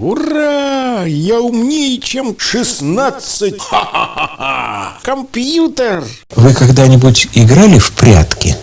Ура! Я умнее, чем 16! Ха-ха-ха! Компьютер! Вы когда-нибудь играли в прятки?